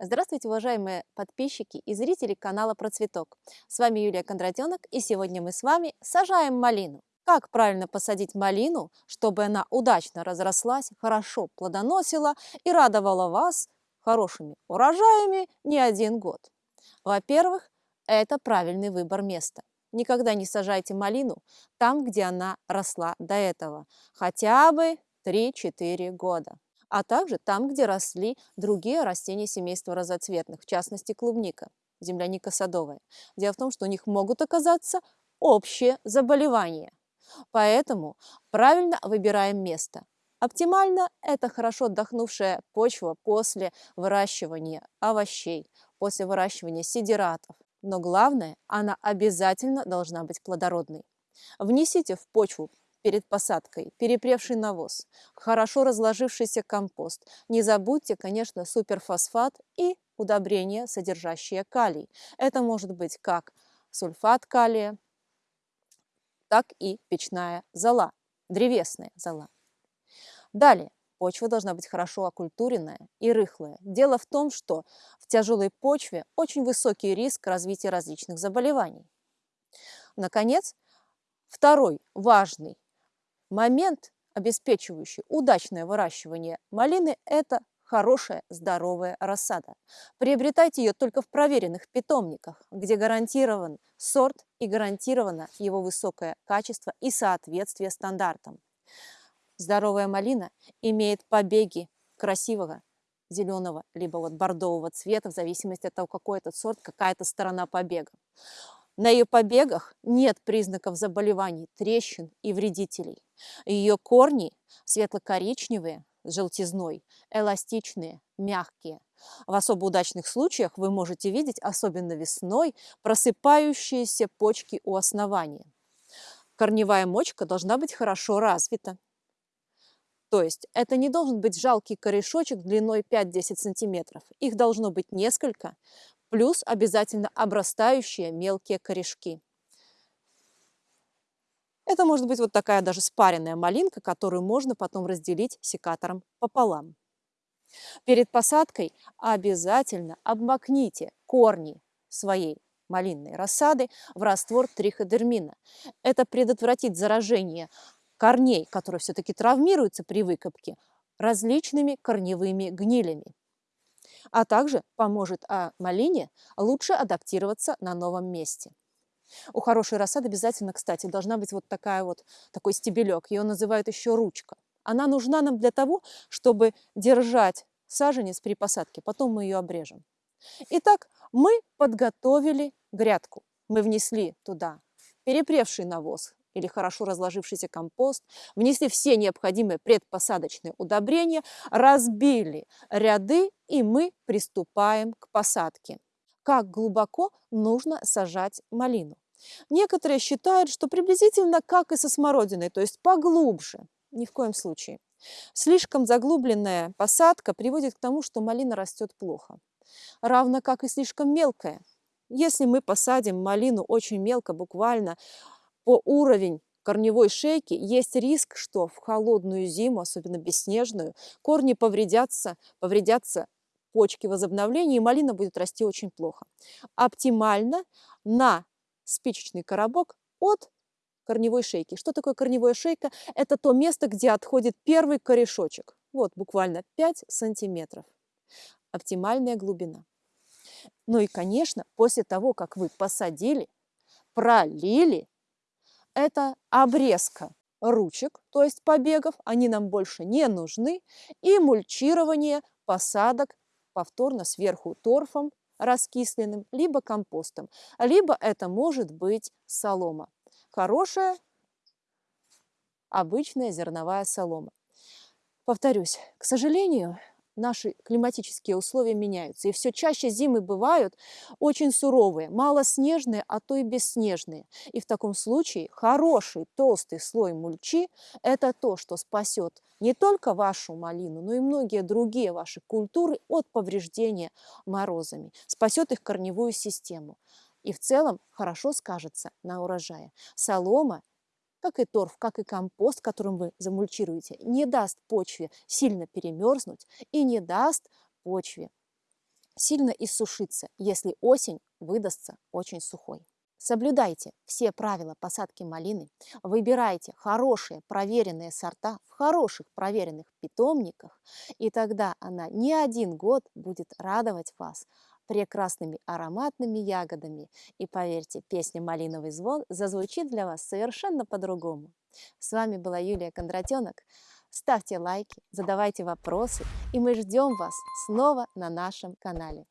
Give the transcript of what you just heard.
Здравствуйте, уважаемые подписчики и зрители канала Про Цветок. С вами Юлия Кондратенок, и сегодня мы с вами сажаем малину. Как правильно посадить малину, чтобы она удачно разрослась, хорошо плодоносила и радовала вас хорошими урожаями не один год? Во-первых, это правильный выбор места. Никогда не сажайте малину там, где она росла до этого, хотя бы 3-4 года а также там, где росли другие растения семейства разоцветных, в частности клубника, земляника садовая. Дело в том, что у них могут оказаться общие заболевания. Поэтому правильно выбираем место. Оптимально – это хорошо отдохнувшая почва после выращивания овощей, после выращивания сидератов. Но главное, она обязательно должна быть плодородной. Внесите в почву перед посадкой, перепревший навоз, хорошо разложившийся компост. Не забудьте, конечно, суперфосфат и удобрения, содержащие калий. Это может быть как сульфат калия, так и печная зола, древесная зола. Далее, почва должна быть хорошо окультуренная и рыхлая. Дело в том, что в тяжелой почве очень высокий риск развития различных заболеваний. Наконец, второй важный Момент, обеспечивающий удачное выращивание малины – это хорошая здоровая рассада. Приобретайте ее только в проверенных питомниках, где гарантирован сорт и гарантировано его высокое качество и соответствие стандартам. Здоровая малина имеет побеги красивого зеленого либо вот бордового цвета, в зависимости от того, какой этот сорт, какая-то сторона побега. На ее побегах нет признаков заболеваний, трещин и вредителей. Ее корни светло-коричневые, с желтизной, эластичные, мягкие. В особо удачных случаях вы можете видеть, особенно весной, просыпающиеся почки у основания. Корневая мочка должна быть хорошо развита. То есть это не должен быть жалкий корешочек длиной 5-10 см. Их должно быть несколько, плюс обязательно обрастающие мелкие корешки. Это может быть вот такая даже спаренная малинка, которую можно потом разделить секатором пополам. Перед посадкой обязательно обмакните корни своей малинной рассады в раствор триходермина. Это предотвратит заражение корней, которые все-таки травмируются при выкопке, различными корневыми гнилями а также поможет а, малине лучше адаптироваться на новом месте. У хорошей рассады обязательно, кстати, должна быть вот такая вот, такой стебелек. Ее называют еще ручка. Она нужна нам для того, чтобы держать саженец при посадке. Потом мы ее обрежем. Итак, мы подготовили грядку. Мы внесли туда перепревший навоз, или хорошо разложившийся компост, внесли все необходимые предпосадочные удобрения, разбили ряды, и мы приступаем к посадке. Как глубоко нужно сажать малину? Некоторые считают, что приблизительно как и со смородиной, то есть поглубже. Ни в коем случае. Слишком заглубленная посадка приводит к тому, что малина растет плохо. Равно как и слишком мелкая. Если мы посадим малину очень мелко, буквально по уровень корневой шейки, есть риск, что в холодную зиму, особенно бесснежную, корни повредятся, повредятся почки возобновления, и малина будет расти очень плохо. Оптимально на спичечный коробок от корневой шейки. Что такое корневая шейка? Это то место, где отходит первый корешочек. Вот буквально 5 сантиметров. Оптимальная глубина. Ну и, конечно, после того, как вы посадили, пролили, это обрезка ручек, то есть побегов, они нам больше не нужны, и мульчирование посадок повторно сверху торфом раскисленным, либо компостом, либо это может быть солома. Хорошая обычная зерновая солома. Повторюсь, к сожалению, наши климатические условия меняются. И все чаще зимы бывают очень суровые, малоснежные, а то и бесснежные. И в таком случае хороший толстый слой мульчи – это то, что спасет не только вашу малину, но и многие другие ваши культуры от повреждения морозами, спасет их корневую систему. И в целом хорошо скажется на урожае. Солома как и торф, как и компост, которым вы замульчируете, не даст почве сильно перемерзнуть и не даст почве сильно иссушиться, если осень выдастся очень сухой. Соблюдайте все правила посадки малины, выбирайте хорошие проверенные сорта в хороших проверенных питомниках, и тогда она не один год будет радовать вас прекрасными ароматными ягодами. И поверьте, песня «Малиновый звон» зазвучит для вас совершенно по-другому. С вами была Юлия Кондратенок. Ставьте лайки, задавайте вопросы, и мы ждем вас снова на нашем канале.